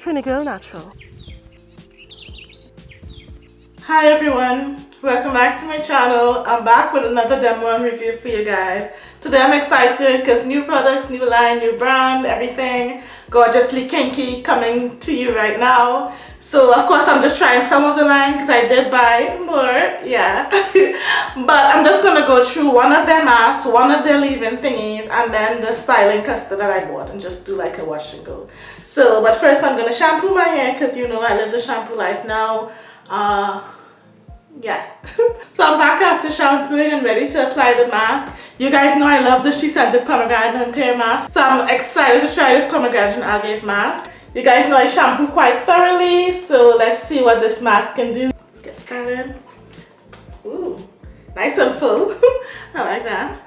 Trini Girl Natural. Hi everyone, welcome back to my channel. I'm back with another demo and review for you guys. Today I'm excited because new products, new line, new brand, everything gorgeously kinky coming to you right now. So of course I'm just trying some of the line because I did buy more, yeah. but I'm just to go through one of their masks, one of their leave-in thingies, and then the styling custard that I bought and just do like a wash and go. So, but first I'm to shampoo my hair because you know I live the shampoo life now. Uh, yeah so i'm back after shampooing and ready to apply the mask you guys know i love the SheScentIt pomegranate and pear mask so i'm excited to try this pomegranate and agave mask you guys know i shampoo quite thoroughly so let's see what this mask can do. Let's get started. Ooh, nice and full. I like that.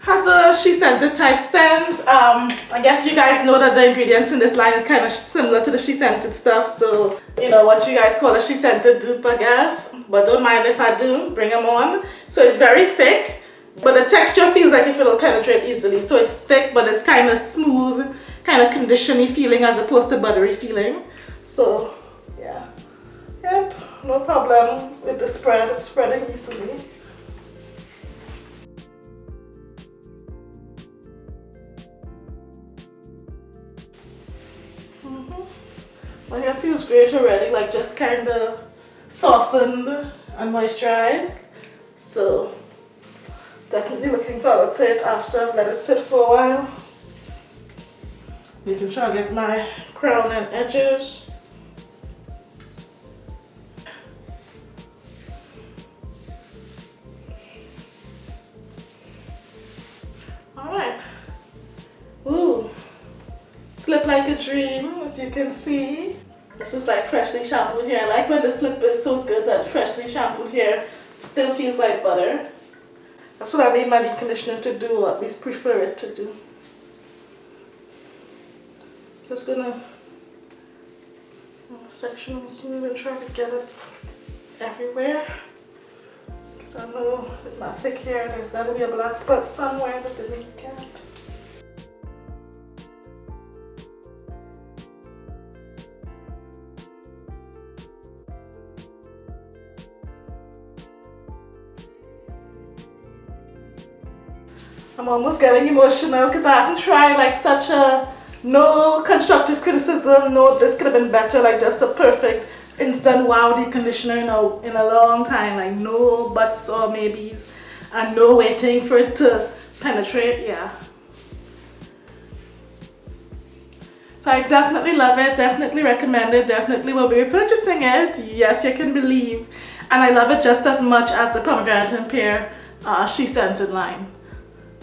Has a SheScentIt type scent. Um i guess you guys know that the ingredients in this line are kind of similar to the SheScentIt stuff so you know what you guys call a SheScentIt dupe i guess. But don't mind if i do bring them on. So it's very thick but the texture feels like if it'll penetrate easily. So it's thick but it's kind of smooth kind of conditioning feeling as opposed to buttery feeling so yeah yep no problem with the spread it's spreading easily mm-hmm. My hair feels great already, like just kind of softened and moisturized. So definitely looking forward to it after I've let it sit for a while. Making sure I get my crown and edges. Alright. Ooh. Slip like a dream, as you can see. This is like freshly shampooed hair. I like when the slip is so good that freshly shampooed hair still feels like butter. That's what I need my deep conditioner to do, or at least prefer it to do. Just gonna uh, sectional smooth and try to get it everywhere. Because I know with my thick hair there's gotta be a black spot somewhere, but then you can't. I'm almost getting emotional because I haven't tried like such a no constructive criticism, no this could have been better, like just a perfect instant wow deep conditioner in a, in a long time, like no buts or maybes and no waiting for it to penetrate, yeah. So I definitely love it, definitely recommend it, definitely will be repurchasing it, yes you can believe. And I love it just as much as the pomegranate and pear uh, SheScentIt line.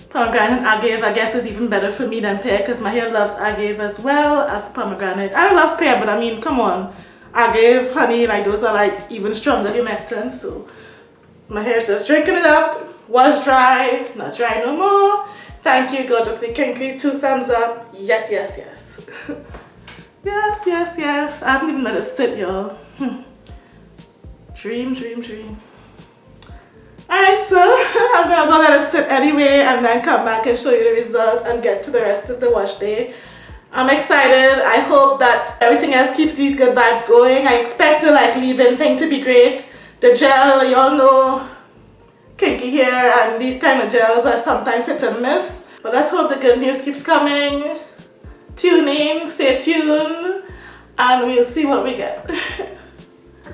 Pomegranate agave I guess is even better for me than pear because my hair loves agave as well as pomegranate. I don't love pear but I mean come on agave, honey like those are like even stronger humectants so my hair is just drinking it up. Was dry, not dry no more. Thank you gorgeously kinky, two thumbs up. Yes, yes, yes. yes, yes, yes. I haven't even let it sit y'all. Hmm. Dream, dream, dream. Alright, so I'm gonna go let it sit anyway and then come back and show you the result and get to the rest of the wash day. I'm excited. I hope that everything else keeps these good vibes going. I expect the like leave-in thing to be great. The gel, y'all know, kinky hair and these kind of gels are sometimes hit and miss. But let's hope the good news keeps coming. Tune in, stay tuned, and we'll see what we get.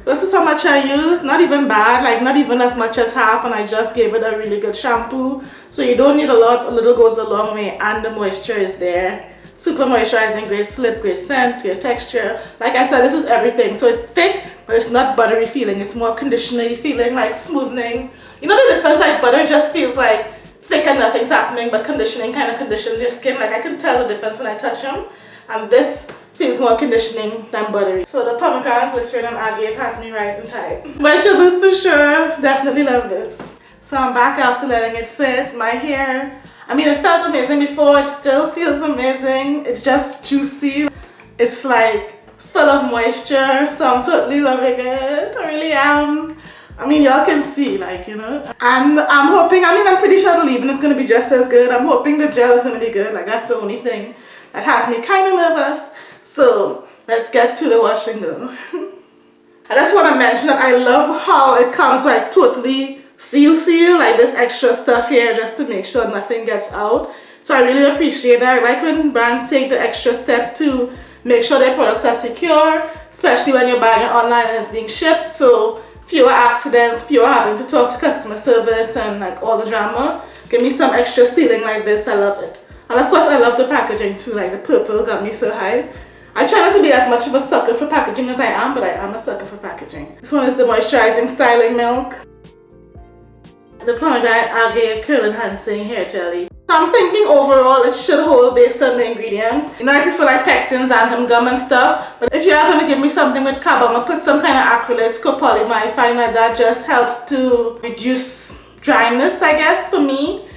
This is how much I use, not even bad, like not even as much as half and I just gave it a really good shampoo. So you don't need a lot, a little goes a long way and the moisture is there. Super moisturizing, great slip, great scent, great texture. Like I said, this is everything. So it's thick, but it's not buttery feeling. It's more conditioning feeling, like smoothing. You know the difference, like butter just feels like thick and nothing's happening, but conditioning kind of conditions your skin. Like I can tell the difference when I touch them. And this feels more conditioning than buttery. So the pomegranate glycerin and agave has me right and tight. Boost for sure. Definitely love this. So I'm back after letting it sit. My hair, I mean it felt amazing before. It still feels amazing. It's just juicy. It's like full of moisture. So I'm totally loving it. I really am. I mean, y'all can see, like, you know. And I'm hoping, I mean, I'm pretty sure the leave-in is going to be just as good. I'm hoping the gel is going to be good. Like, that's the only thing that has me kind of nervous. So let's get to the washing though. I just want to mention that I love how it comes like totally seal seal like this extra stuff here just to make sure nothing gets out. So I really appreciate that. I like when brands take the extra step to make sure their products are secure especially when you're buying it online and it's being shipped. So fewer accidents fewer having to talk to customer service and like all the drama. Give me some extra sealing like this. I love it. And of course I love the packaging too like the purple got me so high I try not to be as much of a sucker for packaging as I am, but I am a sucker for packaging. This one is the moisturizing styling milk. The pomegranate agave curl enhancing hair jelly. So I'm thinking overall it should hold based on the ingredients. You know I prefer like pectins, xanthan gum and stuff. But if you are going to give me something with carb, I'm going to put some kind of acrylates, copolymer. I find that that just helps to reduce dryness I guess for me.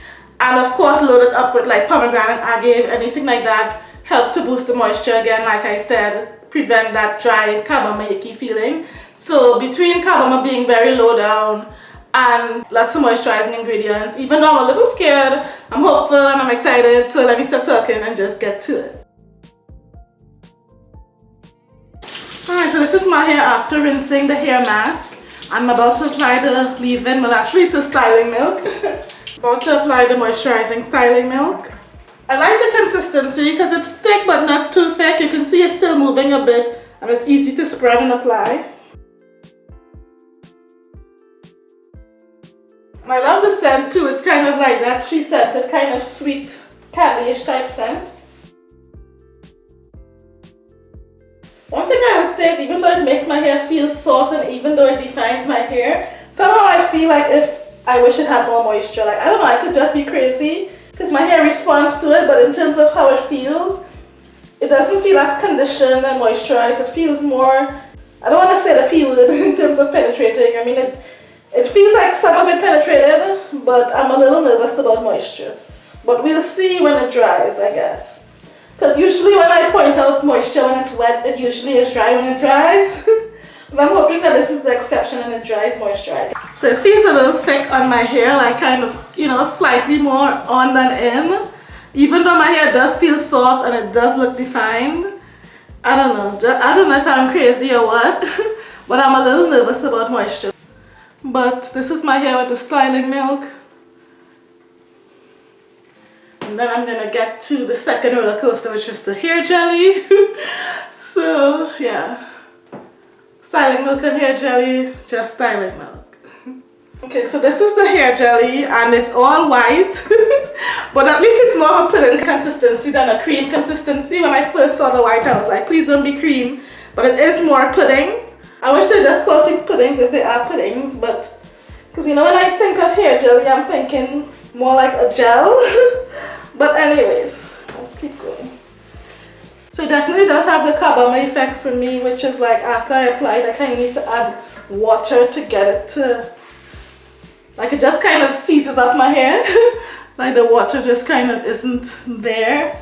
And of course load it up with like pomegranate agave, anything like that help to boost the moisture. Again like I said prevent that dry carbomer icky feeling. So between carbomer being very low down and lots of moisturizing ingredients even though I'm a little scared I'm hopeful and I'm excited. So let me stop talking and just get to it. Alright so this is my hair after rinsing the hair mask. I'm about to apply the leave-in well actually it's a styling milk. About to apply the moisturizing styling milk I like the consistency because it's thick but not too thick. You can see it's still moving a bit and it's easy to spread and apply. And I love the scent too. It's kind of like that SheScentIt kind of sweet candy-ish type scent. One thing I would say is even though it makes my hair feel soft and even though it defines my hair, somehow I feel like if I wish it had more moisture. Like, I don't know, I could just be crazy because my hair responds to it, but in terms of how it feels, it doesn't feel as conditioned and moisturized. It feels more, I don't want to say the peeled in terms of penetrating. I mean, it, it feels like some of it penetrated, but I'm a little nervous about moisture. But we'll see when it dries, I guess. Because usually when I point out moisture when it's wet, it usually is dry when it dries. I'm hoping that this is the exception and it dries moisturized. So it feels a little thick on my hair, like kind of, you know, slightly more on than in. Even though my hair does feel soft and it does look defined. I don't know, I don't know if I'm crazy or what, but I'm a little nervous about moisture. But this is my hair with the styling milk. And then I'm gonna get to the second roller coaster, which is the hair jelly. so yeah. Styling milk and hair jelly, just styling milk. okay, so this is the hair jelly and it's all white. but at least it's more of a pudding consistency than a cream consistency. When I first saw the white, I was like, please don't be cream. But it is more pudding. I wish they just call things puddings if they are puddings, but because you know when I think of hair jelly, I'm thinking more like a gel. but anyways, let's keep going. So it definitely does have the carbomer effect for me, which is like after I apply it, I kind of need to add water to get it to, like it just kind of seizes up my hair. like the water just kind of isn't there,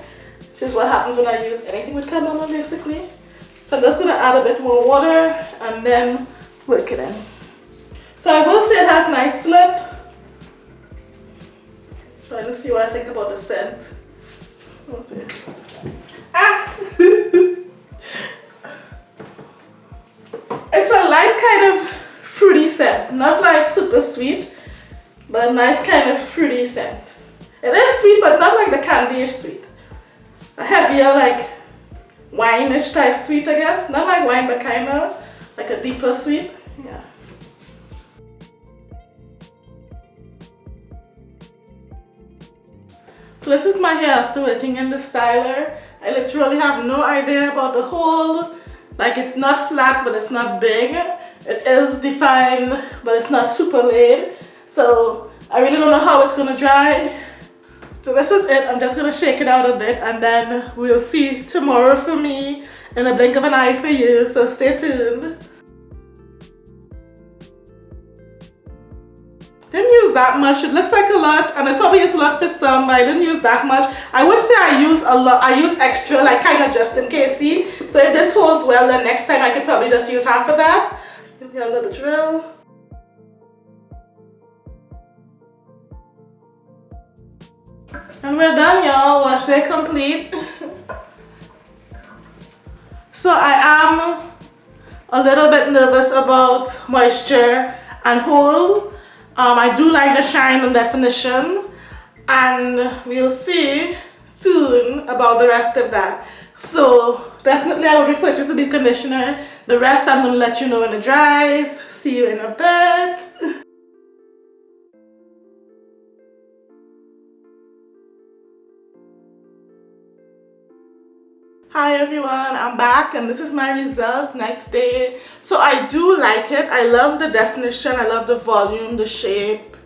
which is what happens when I use anything with carbomer basically. So I'm just going to add a bit more water and then work it in. So I will say it has nice slip. Trying to see what I think about the scent. Let's see. Not like super sweet, but a nice kind of fruity scent. It is sweet, but not like the candy sweet. A heavier, like wine-ish type sweet, I guess. Not like wine, but kind of like a deeper sweet. Yeah. So this is my hair after working in the styler. I literally have no idea about the hole. Like it's not flat, but it's not big. It is defined, but it's not super laid. So I really don't know how it's gonna dry. So this is it. I'm just gonna shake it out a bit and then we'll see tomorrow for me in a blink of an eye for you. So stay tuned. Didn't use that much. It looks like a lot and it probably is a lot for some, but I didn't use that much. I would say I use a lot, I use extra, like kind of just in case, see? So if this holds well, then next time I could probably just use half of that. Give me a little drill. And we're done, y'all. Wash day complete. So I am a little bit nervous about moisture and hold. Um, I do like the shine and definition and we'll see soon about the rest of that. So definitely I will repurchase the conditioner. The rest I'm going to let you know when it dries. See you in a bit. Hi everyone, I'm back and this is my result next day. So I do like it. I love the definition, I love the volume, the shape,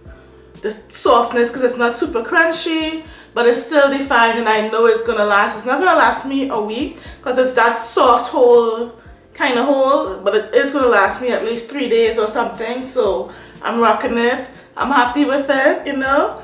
the softness because it's not super crunchy but it's still defined and I know it's gonna last. It's not gonna last me a week because it's that soft hole kind of hole but it is gonna last me at least three days or something so I'm rocking it. I'm happy with it, you know.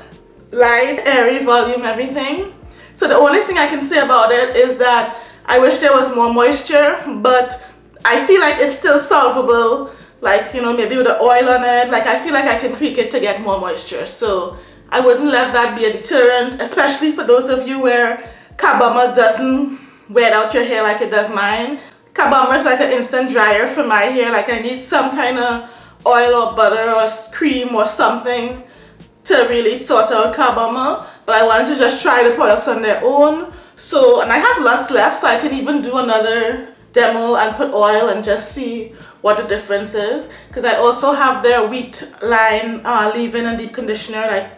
Light, airy, volume, everything. So the only thing I can say about it is that I wish there was more moisture, but I feel like it's still solvable. Like, you know, maybe with the oil on it. Like, I feel like I can tweak it to get more moisture. So, I wouldn't let that be a deterrent, especially for those of you where carbomer doesn't wet out your hair like it does mine. Carbomer is like an instant dryer for my hair. Like, I need some kind of oil or butter or cream or something to really sort out carbomer. But I wanted to just try the products on their own so, and I have lots left, so I can even do another demo and put oil and just see what the difference is. Because I also have their wheat line uh, leave-in and deep conditioner, like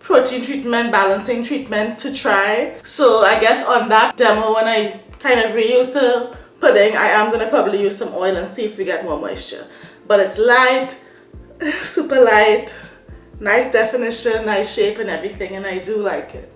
protein treatment, balancing treatment to try. So I guess on that demo, when I kind of reuse the pudding, I am going to probably use some oil and see if we get more moisture. But it's light, super light, nice definition, nice shape and everything, and I do like it.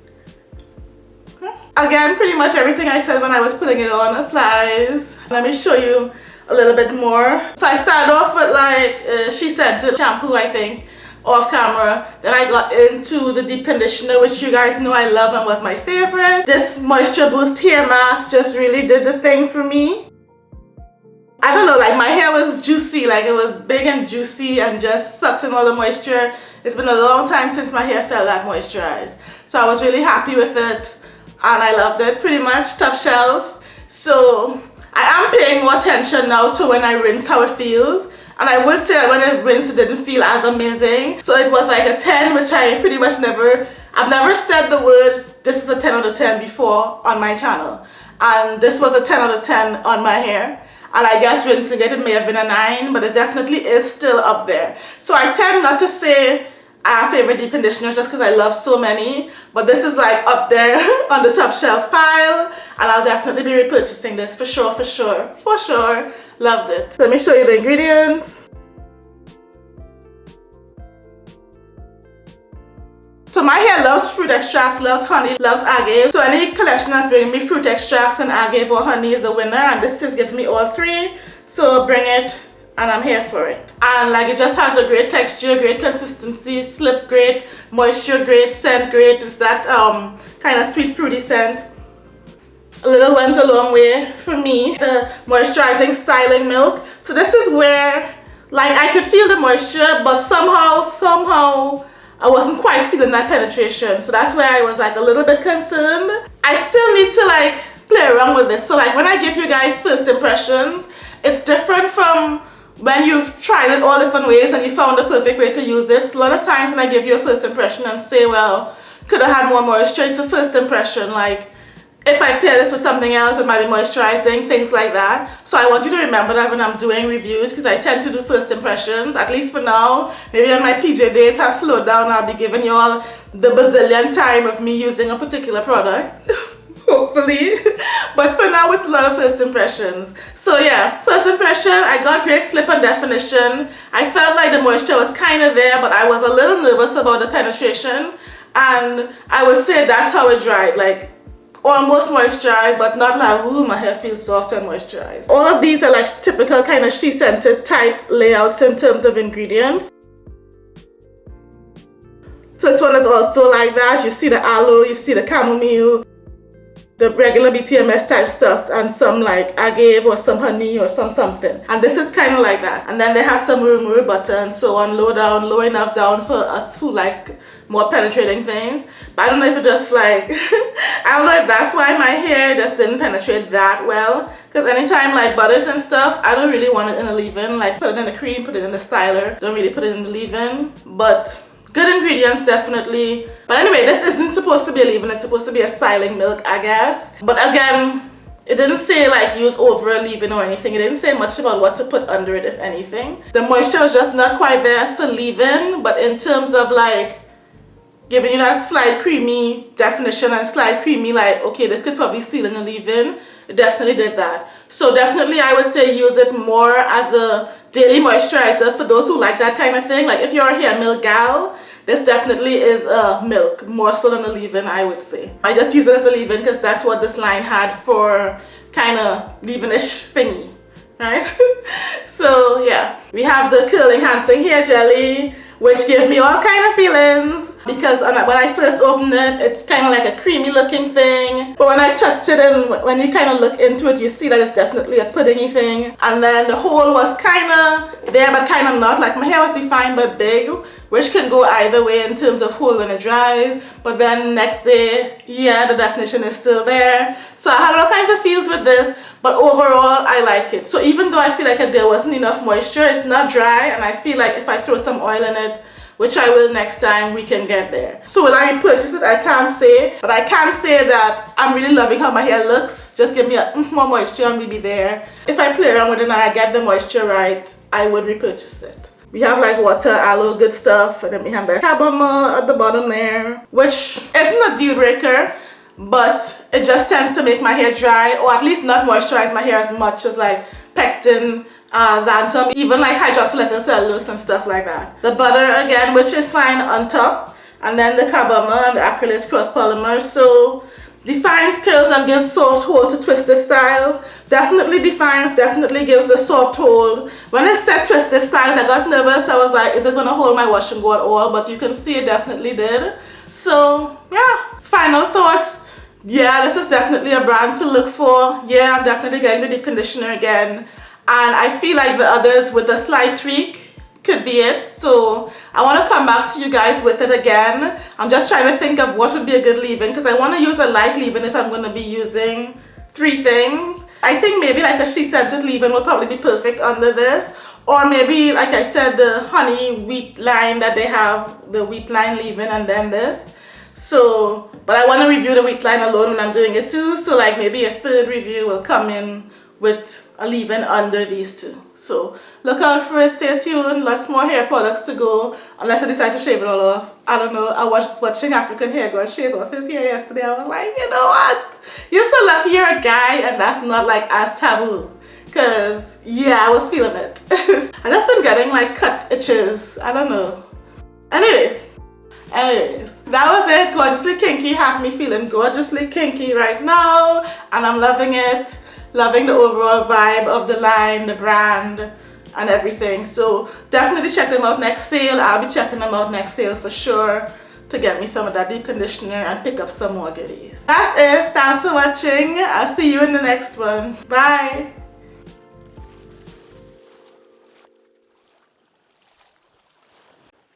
Again, pretty much everything I said when I was putting it on applies. Let me show you a little bit more. So I started off with like uh, SheScentIt shampoo, I think, off camera. Then I got into the deep conditioner, which you guys know I love and was my favorite. This Moisture Boost hair mask just really did the thing for me. I don't know, like my hair was juicy, like it was big and juicy and just sucked in all the moisture. It's been a long time since my hair felt that moisturized. So I was really happy with it and I loved it pretty much top shelf. So I am paying more attention now to when I rinse how it feels. And I would say that when I rinsed it didn't feel as amazing. So it was like a 10 which I pretty much never I've never said the words this is a 10 out of 10 before on my channel. And this was a 10 out of 10 on my hair. And I guess rinsing it, it may have been a 9 but it definitely is still up there. So I tend not to say Have favorite deep conditioners just because I love so many. But this is like up there on the top shelf pile and I'll definitely be repurchasing this for sure for sure for sure. Loved it. Let me show you the ingredients. So my hair loves fruit extracts, loves honey, loves agave. So any collection that's bringing me fruit extracts and agave or honey is a winner and this is giving me all three. So bring it and I'm here for it. And like it just has a great texture, great consistency, slip great, moisture great, scent great. It's that um, kind of sweet fruity scent. A little went a long way for me. The moisturizing styling milk. So this is where like I could feel the moisture but somehow, somehow I wasn't quite feeling that penetration. So that's where I was like a little bit concerned. I still need to like play around with this. So like when I give you guys first impressions, it's different from when you've tried it all different ways and you found the perfect way to use it, a lot of times when I give you a first impression and say, well, could have had more moisture, it's a first impression, like, if I pair this with something else, it might be moisturizing, things like that. So I want you to remember that when I'm doing reviews, because I tend to do first impressions, at least for now. Maybe when my PJ days have slowed down, I'll be giving you all the bazillion time of me using a particular product. hopefully. But for now it's a lot of first impressions. So yeah first impression I got great slip and definition. I felt like the moisture was kind of there but I was a little nervous about the penetration. And I would say that's how it dried like almost moisturized but not like ooh my hair feels soft and moisturized. All of these are like typical kind of SheScentIt type layouts in terms of ingredients. So this one is also like that. You see the aloe you see the chamomile the regular BTMS type stuffs and some like agave or some honey or some something. And this is kind of like that. And then they have some muru butter and so on, low down, low enough down for us who like more penetrating things. But I don't know if it just like, I don't know if that's why my hair just didn't penetrate that well. Because anytime like butters and stuff, I don't really want it in a leave-in. Like put it in the cream, put it in the styler. Don't really put it in the leave-in. But good ingredients definitely. But anyway, this isn't supposed to be a leave-in. It's supposed to be a styling milk, I guess. But again, it didn't say like use over a leave-in or anything. It didn't say much about what to put under it, if anything. The moisture was just not quite there for leave-in. But in terms of like giving you that slight creamy definition and slight creamy like okay this could probably seal in a leave-in it definitely did that so definitely I would say use it more as a daily moisturizer for those who like that kind of thing. Like if you're a hair milk gal this definitely is a milk more so than a leave-in I would say. I just use it as a leave-in because that's what this line had for kind of leave-in-ish thingy right? So yeah. We have the curl enhancing hair jelly which gave me all kind of feelings because when I first opened it, it's kind of like a creamy looking thing. But when I touched it and when you kind of look into it, you see that it's definitely a puddingy thing. And then the hole was kind of there, but kind of not. Like my hair was defined but big, which can go either way in terms of hole when it dries. But then next day, yeah, the definition is still there. So I had all kinds of feels with this. But overall, I like it. So even though I feel like there wasn't enough moisture, it's not dry. And I feel like if I throw some oil in it, which I will next time we can get there. So will I repurchase it? I can't say, but I can say that I'm really loving how my hair looks. Just give me a mm, more moisture and maybe there. If I play around with it and I get the moisture right, I would repurchase it. We have like water, aloe, good stuff, and then we have the carbomer at the bottom there, which isn't a deal breaker, but it just tends to make my hair dry, or at least not moisturize my hair as much as like pectin uh, xanthan, even like hydroxylethyl cellulose and stuff like that. The butter again, which is fine on top, and then the carbomer and the acrylic cross polymer. So defines curls and gives soft hold to twisted styles. Definitely defines, definitely gives a soft hold. When it said twisted styles, I got nervous. I was like, is it gonna hold my wash and go at all? But you can see it definitely did. So yeah, final thoughts. Yeah, this is definitely a brand to look for. Yeah, I'm definitely getting the deep conditioner again and I feel like the others with a slight tweak could be it. So I want to come back to you guys with it again. I'm just trying to think of what would be a good leave-in because I want to use a light leave-in if I'm going to be using three things. I think maybe like a SheScentIt leave-in will probably be perfect under this. Or maybe like I said the honey wheat line that they have the wheat line leave-in and then this. So but I want to review the wheat line alone when I'm doing it too. So like maybe a third review will come in with a leave-in under these two. So look out for it, stay tuned, lots more hair products to go unless I decide to shave it all off. I don't know, I was watching African Hair Go shave off his hair yesterday. I was like, you know what? You're so lucky you're a guy and that's not like as taboo. Cause yeah, I was feeling it. I just been getting like cut itches. I don't know. Anyways, anyways that was it gorgeously kinky has me feeling gorgeously kinky right now and i'm loving it loving the overall vibe of the line, the brand, and everything. So definitely check them out next sale. I'll be checking them out next sale for sure to get me some of that deep conditioner and pick up some more goodies. That's it. Thanks for watching. I'll see you in the next one. Bye.